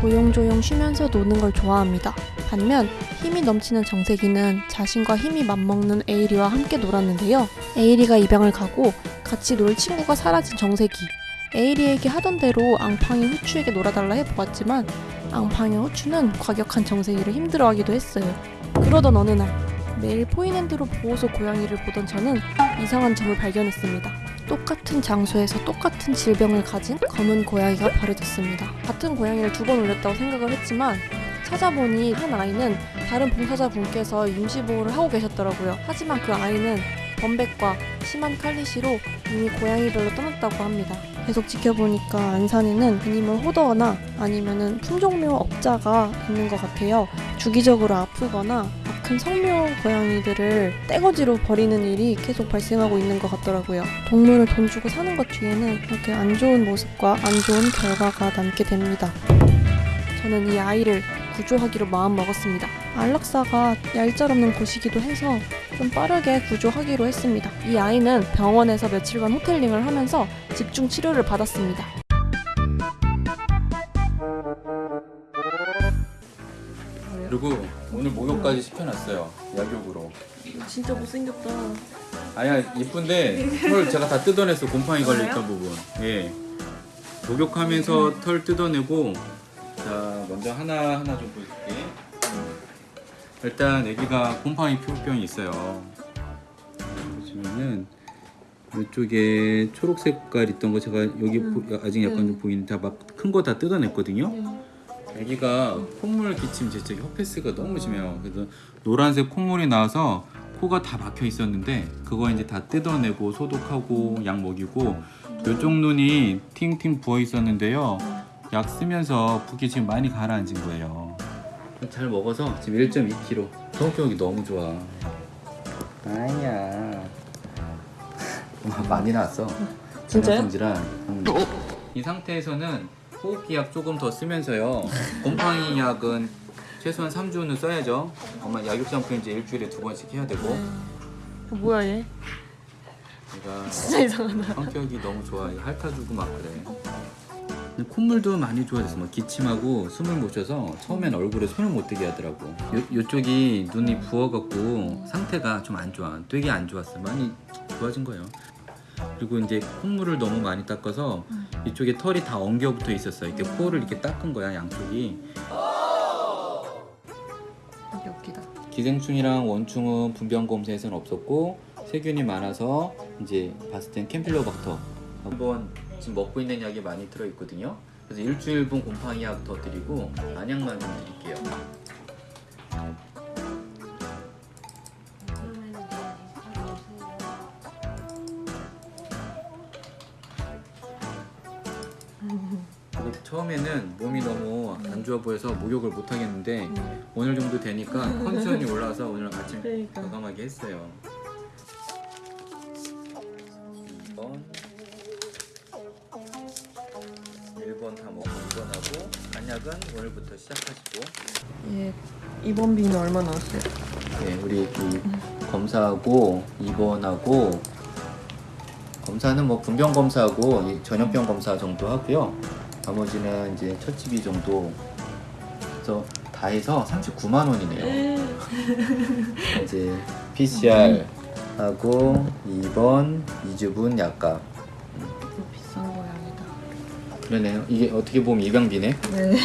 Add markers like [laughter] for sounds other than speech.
조용조용 쉬면서 노는 걸 좋아합니다. 반면 힘이 넘치는 정세기는 자신과 힘이 맞먹는 에이리와 함께 놀았는데요. 에이리가 입양을 가고 같이 놀 친구가 사라진 정세기. 에이리에게 하던 대로 앙팡이 후추에게 놀아달라 해보았지만 앙팡이 후추는 과격한 정세기를 힘들어하기도 했어요. 그러던 어느 날 매일 포인핸드로 보호소 고양이를 보던 저는 이상한 점을 발견했습니다. 똑같은 장소에서 똑같은 질병을 가진 검은 고양이가 버려졌습니다. 같은 고양이를 두 번 올렸다고 생각을 했지만 찾아보니 한 아이는 다른 봉사자분께서 임시보호를 하고 계셨더라고요. 하지만 그 아이는 범백과 심한 칼리시로 이미 고양이별로 떠났다고 합니다. 계속 지켜보니까 안산에는 그님을 호더거나 아니면은 품종묘 업자가 있는 것 같아요. 주기적으로 아프거나 큰 성묘 고양이들을 떼거지로 버리는 일이 계속 발생하고 있는 것 같더라고요. 동물을 돈 주고 사는 것 뒤에는 이렇게 안 좋은 모습과 안 좋은 결과가 남게 됩니다. 저는 이 아이를 구조하기로 마음먹었습니다. 안락사가 얄짤없는 곳이기도 해서 좀 빠르게 구조하기로 했습니다. 이 아이는 병원에서 며칠간 호텔링을 하면서 집중 치료를 받았습니다. 그리고 오늘 목욕까지 시켜놨어요. 약욕으로. 진짜 못생겼다. 아니야 이쁜데 털 제가 다 뜯어냈어 곰팡이 걸려있던 부분. 예. 목욕하면서 털 뜯어내고 자 먼저 하나 하나 좀 보여줄게. 일단 애기가 곰팡이 피부병이 있어요. 보시면은 이쪽에 초록색 깔 있던 거 제가 여기 보- 아직 약간 좀 보이는데 막큰 거 다 뜯어냈거든요 아기가 콧물 기침 제체 혀패스가 너무 심해요. 그래서 노란색 콧물이 나와서 코가 다 막혀 있었는데 그거 이제 다 뜯어내고 소독하고 약 먹이고 요쪽 눈이 팅팅 부어 있었는데요. 약 쓰면서 붓기 지금 많이 가라앉은 거예요. 잘 먹어서 지금 1.2kg. 성격이 너무 좋아. 아니야. [laughs] 많이 나왔어. 진짜요? 음. 이 상태에서는 호흡기 약 조금 더 쓰면서요. 곰팡이 약은 최소한 3주는 써야죠. 아마 약육 샴푸 이제 일주일에 두 번씩 해야 되고. 뭐야 얘? 제가 진짜 이상하다. 성격이 너무 좋아. 핥아주고 막 그래. 콧물도 많이 좋아졌어. 막 기침하고 숨을 못 쉬어서 처음엔 얼굴에 손을 못 대게 하더라고. 요, 요쪽이 눈이 부어갖고 상태가 좀 안 좋아. 되게 안 좋았어. 많이 좋아진 거예요. 그리고 이제 콧물을 너무 많이 닦아서 이쪽에 털이 다 엉겨 붙어 있었어. 이렇게 코를 이렇게 닦은 거야 양쪽이. 웃기다. 기생충이랑 원충은 분변 검사에서는 없었고 세균이 많아서 이제 봤을 땐 캠필로박터 한번 지금 먹고 있는 약이 많이 들어 있거든요. 그래서 일주일분 곰팡이 약 더 드리고 안약만 좀 드릴게요. 처음에는 몸이 너무 안 좋아 보여서 목욕을 못 하겠는데 오늘 정도 되니까 컨디션이 올라와서 오늘 아침 그러니까. 과감하게 했어요. 2번 1번 다 먹고 2번 하고 안약은 오늘부터 시작하시고 얘 이번 비는 얼마 나왔어요? 네, 우리 이 검사하고 2번하고 검사는 뭐 분병 검사하고 이 전염병 검사 정도 하고요. 나머지는 이제 첫집이 정도 그래서 다 해서 39만 원이네요. 이제 PCR 하고 2번 2주분 약값 비싼 고양이다. 그러네요. 이게 어떻게 보면 입양비네. 네.